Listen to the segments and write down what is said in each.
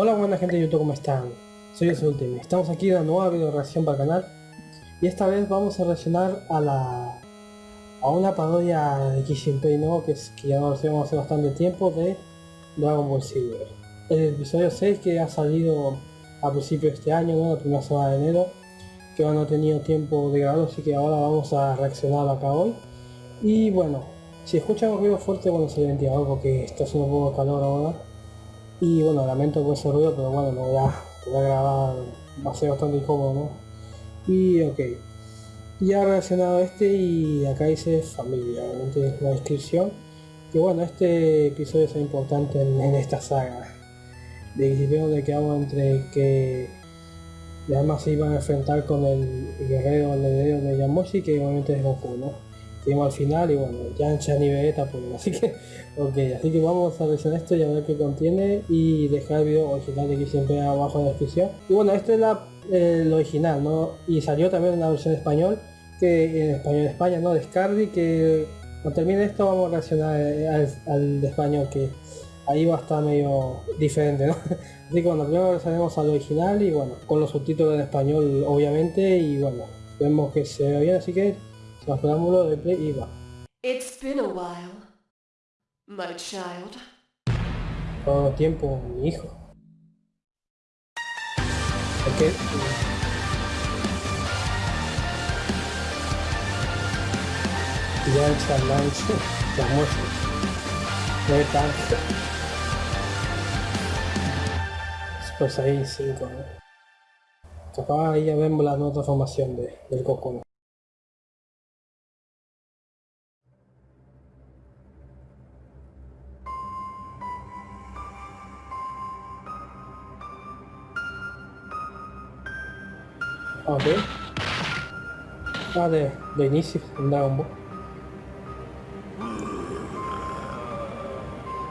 Hola buena gente de YouTube, ¿cómo están? Soy Ultimate. Estamos aquí en una nueva video reacción para el canal y esta vez vamos a reaccionar a la a una parodia de Kishinpei ¿no? que, es, que ya lo hacemos hace bastante tiempo de Dragon Ball Silver. El episodio 6 que ha salido a principios de este año, ¿no? la primera semana de enero, que no he tenido tiempo de grabarlo, así que ahora vamos a reaccionar acá hoy. Y bueno, si escuchan un ruido fuerte, bueno, se ventilador porque está haciendo un poco de calor ahora. Y bueno, lamento por ese ruido, pero bueno, lo voy a, grabar, va a ser bastante incómodo. Y ok. Ya reaccionado a este y acá dice familia, obviamente la descripción. Que bueno, este episodio es importante en, esta saga. De principio de que hago entre que además se iban a enfrentar con el guerrero heredero de Yamoshi, que obviamente es Goku, ¿no? al final y bueno, ya en ni Vegeta pues así que, ok, así que vamos a revisar esto y a ver qué contiene y dejar el video original de aquí siempre abajo en la descripción. Y bueno, este es la, el original, ¿no? Y salió también en la versión español, que en español de España, ¿no? De Scardi, que cuando termine esto vamos a reaccionar eh, al, de español, que ahí va a estar medio diferente, ¿no? Así que bueno, primero revisaremos al original y bueno, con los subtítulos en español obviamente y bueno, vemos que se ve bien, así que más preámbulo de play y va. It's been a while, my child. Todo tiempo, mi hijo. Ok. Ya el challenge, ya muestro. No hay tanto. Pues ahí 5, ¿no? Capaz ahí ya vemos la nueva formación de, del Goku. lá de, início da Dragon Ball.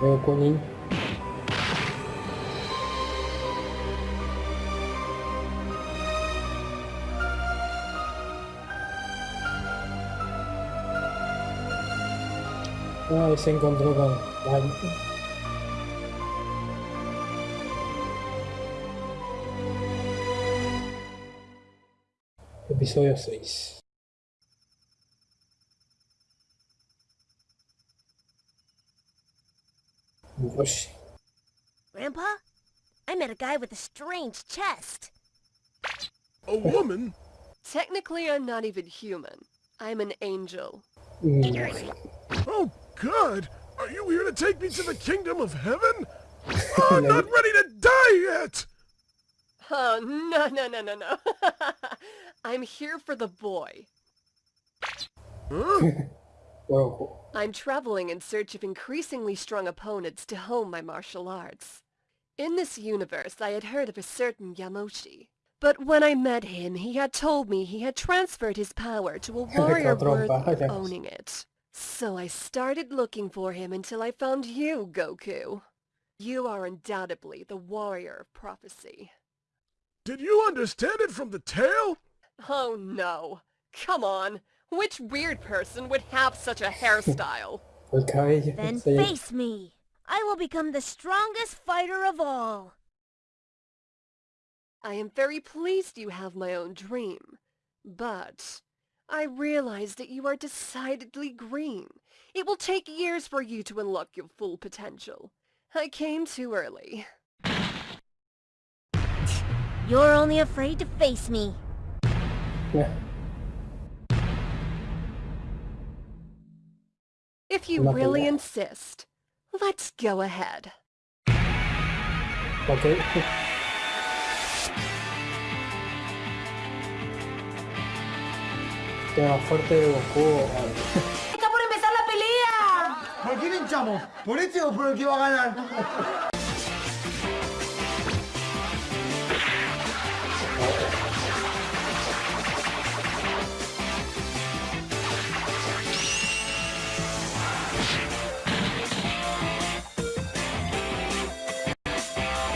Meu Kunin. Ah, ele se encontrou com Lightning. episodio 6. Grandpa, I met a guy with a strange chest. A woman? Technically, I'm not even human. I'm an angel. Oh, God! Are you here to take me to the kingdom of heaven? Oh, I'm not ready to die yet! Oh, no, no, no, no, no. I'm here for the boy. I'm traveling in search of increasingly strong opponents to hone my martial arts. In this universe, I had heard of a certain Yamoshi. But when I met him, he had told me he had transferred his power to a warrior worthy of owning it. So I started looking for him until I found you, Goku. You are undoubtedly the warrior of prophecy. Did you understand it from the tale? Oh no. Come on. Which weird person would have such a hairstyle? then face me. I will become the strongest fighter of all. I am very pleased you have my own dream. But I realize that you are decidedly green. It will take years for you to unlock your full potential. I came too early. You're only afraid to face me. Yeah. If you Nothing really insist, let's go ahead. Okay. Queda fuerte de Goku. ¡Está por empezar la pelea! ¿Por quién hinchamos? ¿Por este o por el que va a ganar?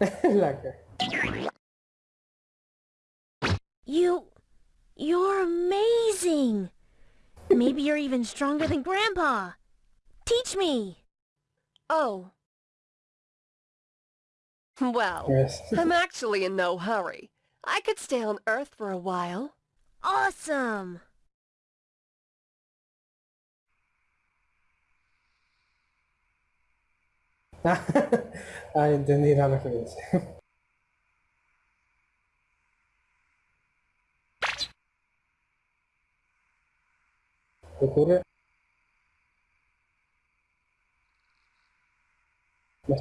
You... You're amazing! Maybe you're even stronger than Grandpa. Teach me! Oh. Well, Yes. I'm actually in no hurry. I could stay on Earth for a while. Awesome! ah, entendí la referencia. ¿Qué ocurre? Me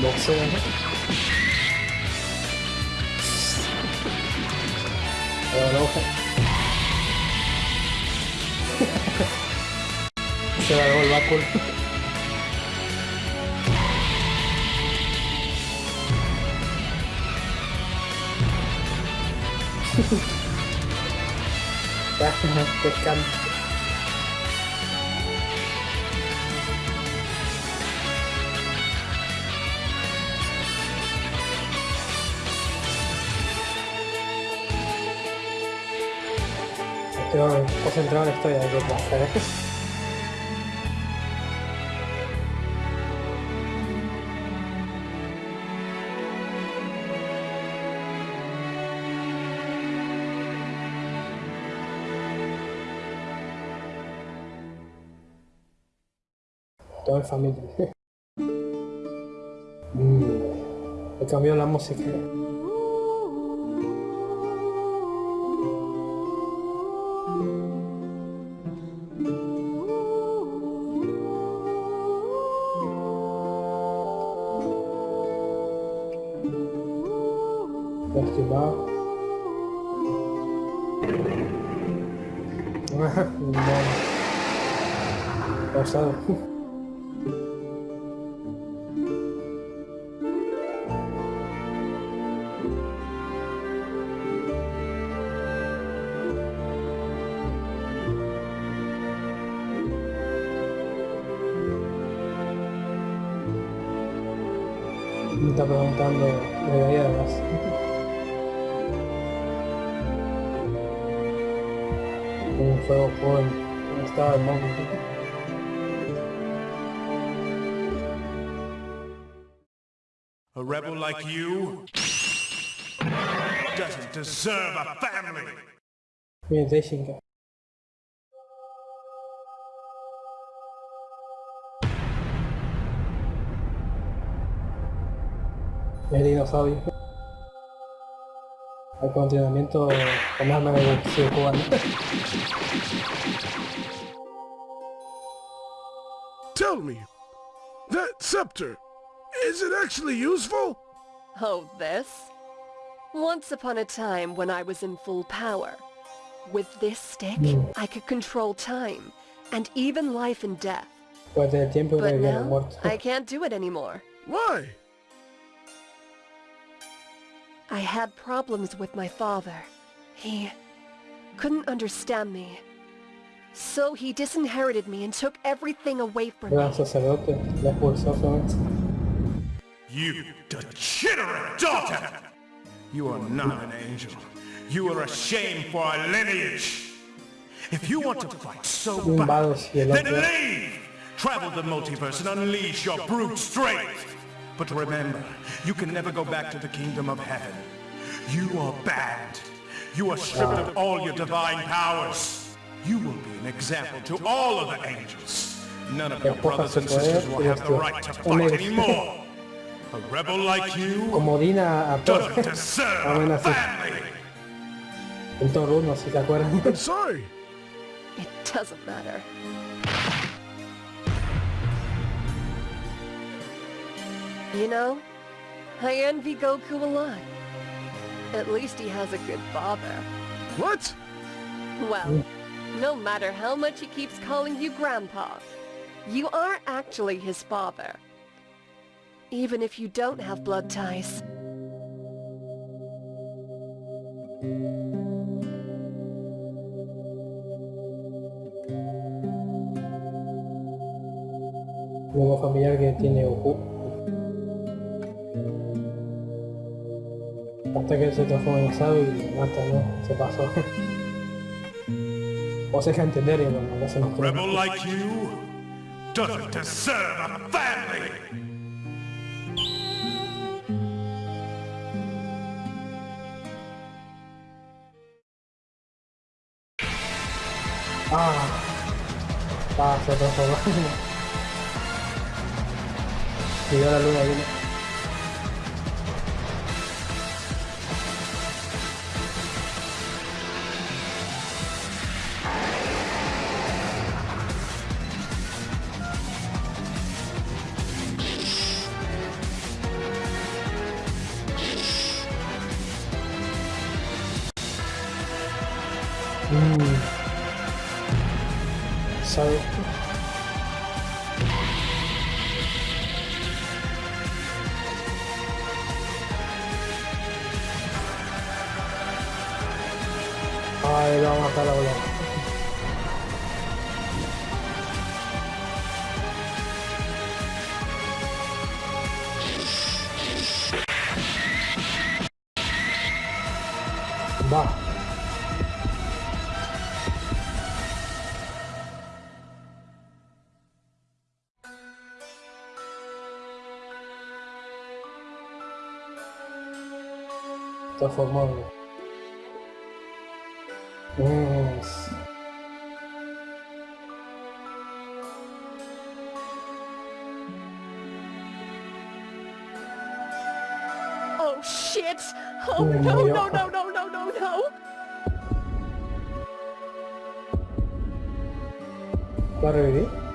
6円あ6円 Se va a el bacul. ya. Estoy concentrado en de qué pasa, ¿eh? Todo en familia. Mm, Me cambió la música. Lastimado. no. Pausado. Me está preguntando de Un juego el móvil. A rebel like you doesn't deserve a family. El dinosaurio. El continuamiento con arma de boxeo cubano. Tell me, that scepter, is it actually useful? Oh, this? Once upon a time when I was in full power. With this stick, hmm. I could control time, and even life and death. Pues del tiempo que But now. I can't do it anymore. Why? I had problems with my father. He couldn't understand me. So he disinherited me and took everything away from me. sacerdote, la expulsó solamente. You degenerate daughter! You are not an angel. You are a shame for our lineage. If you want to fight so Un bad, vados y then leave! Travel the multiverse and unleash your brute strength! But remember, you can never go back to the kingdom of heaven. You are banned. You are stripped of all your divine powers. You will be an example to all of the angels. None of your brothers and sisters will have the right to fight anymore. A rebel like you doesn't deserve a family. El Thor 1, si te acuerdan. I'm sorry. It doesn't matter. You know, I envy Goku a lot. At least he has a good father. What? Well, no matter how much he keeps calling you Grandpa, you are actually his father. Even if you don't have blood ties. Nuevo familiar que tiene Goku. Hasta que se transforma en sabio y mata, ¿no? Se pasó. o se deja entender y bueno, no nos A rebel like you doesn't deserve a family. Ah, ah, se transformó. y la luna viene. Sabe. Ay, lo a matar la Oh shit! Oh no no no no no no no! What are you?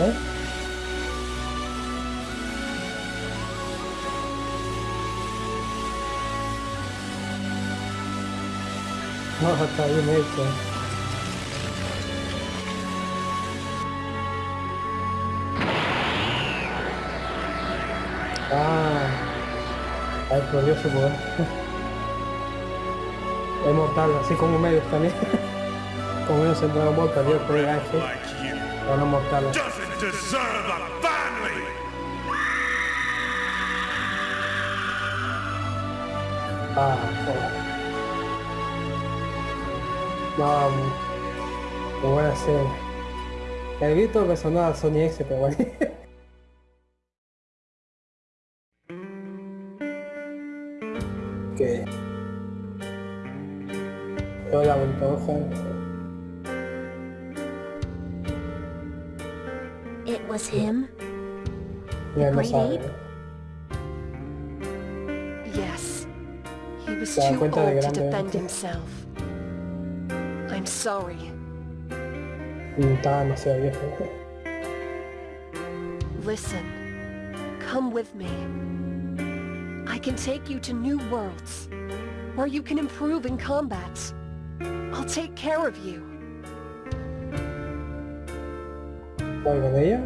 Ver. No, está bien hecho. Ah, perdió su poder. Es mortal, así como medio también. Como medio en Dragon Ball perdió el you pero no mortal. Deserve a family. Ah. No, muy- muy buena serie. El grito me sonó a Sony X, pero bueno. que... Hola, bonito was him? Mira, no Great ape? Yes. He was too old to grande, defend himself. I'm sorry. Mm, Estaba demasiado viejo. Listen. Come with me. I can take you to new worlds, where you can improve in combat. I'll take care of you. ¿Voy con ella?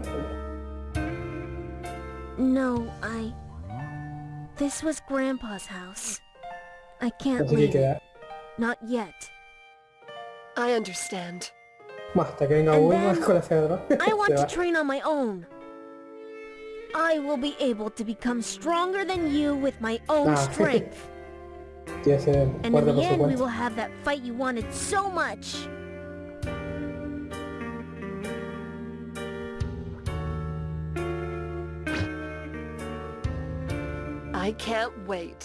No, I... This was Grandpa's house. I can't Así que leave. queda. Not yet. I understand. Más, hasta que venga And Bulma then, con la cedra. I want to train on my own. I will be able to become stronger than you with my own Ah. strength. Tiene que And in the end, we will have that fight you wanted so much. I can't wait.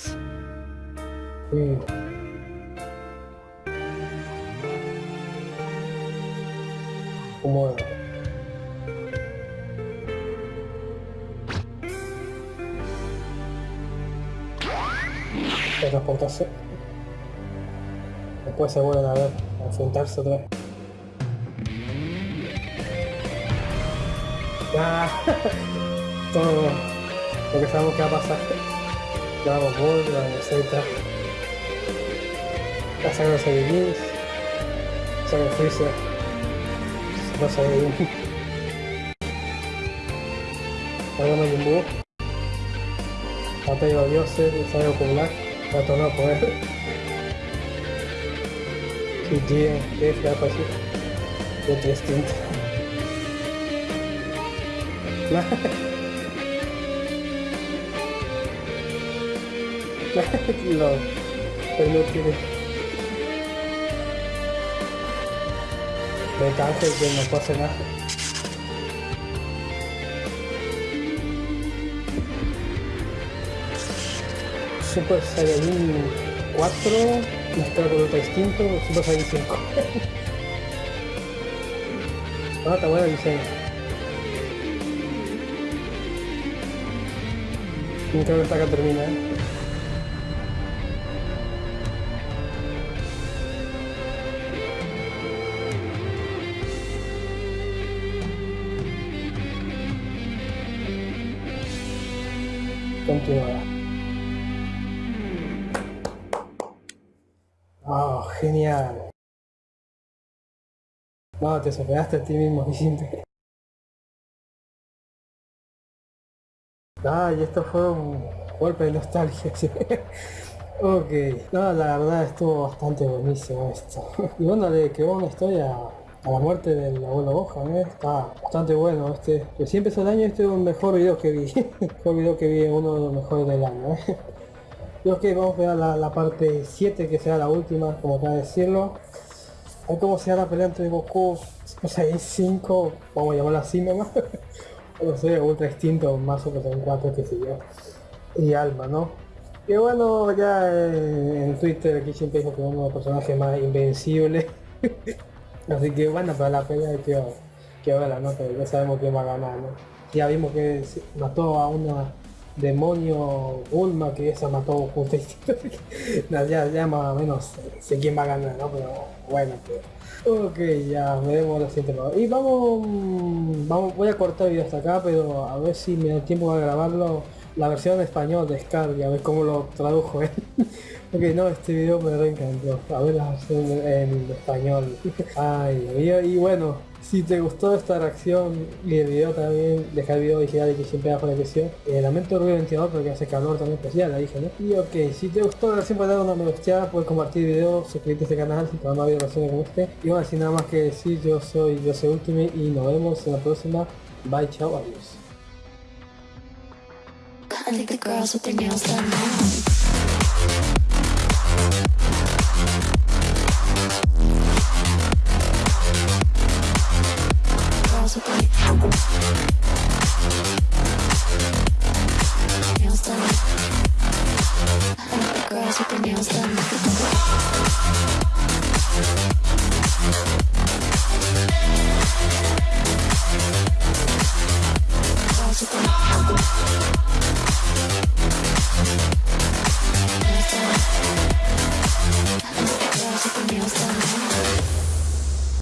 Mm. Como transportarse. Después se vuelven a ver, a enfrentarse otra vez. Ah, todo lo que sabemos que va a pasar. Dragon Ball, Dragon Z, la saga de Saiyajins, saga de Freezer, Saiyajin, saga de Majin Buu, batalla de dioses, saga popular, para torneo poder. Y G, F, algo así, de tres tintas. No, pero no tiene. Me canso que no pasa nada. Super Saiyajin 4 mezclado con otro instinto, Super Saiyajin 5. ah, está bueno el diseño. Creo que esta acá termina, Continuará. Oh, genial. No, te superaste a ti mismo, Vicente. Ah, y esto fue un golpe de nostalgia, ok, no, la verdad estuvo bastante buenísimo esto. y bueno, le quedó una historia la muerte del abuelo Gohan, ¿eh? está bastante bueno este. Recién empezó el año este es un mejor video que vi. mejor video que vi, uno de los mejores del año. ¿eh? Y ok, vamos a ver la, parte 7 que será la última, como de decirlo. A ver cómo la pelea entre Goku, o sea, 5, vamos a llamarla así nomás. no sé, ultra extinto, más o menos en 4 que sé yo. Y Alma, ¿no? Y bueno, ya en, Twitter aquí siempre dijo que uno de los personajes más invencibles. Así que bueno, para la pelea que, que verla, ¿no? Pero ya sabemos quién va a ganar, ¿no? Ya vimos que mató a una demonio Ulma que esa mató justo ya, ya más o menos sé quién va a ganar, ¿no? Pero bueno, pues. Ok, ya veremos la siguiente Y vamos, vamos, voy a cortar el video hasta acá, pero a ver si me da tiempo a grabarlo la versión en español de Scar y a ver cómo lo tradujo él. ok, no, este video me encantó. A ver la versión en, español. Ay, y bueno, si te gustó esta reacción y el video también, deja el video digital que siempre hago la presión. Eh, lamento el ruido ventilador porque hace calor también especial, la dije, ¿no? Y ok, si te gustó la reacción puedes dar una me gusta, puedes compartir el video, suscribirte a este canal si te van a ver reacciones como este. Y bueno, sin nada más que decir, yo soy Yo soy Ultimate y nos vemos en la próxima. Bye, chao, adiós. I think the girls with their nails done now.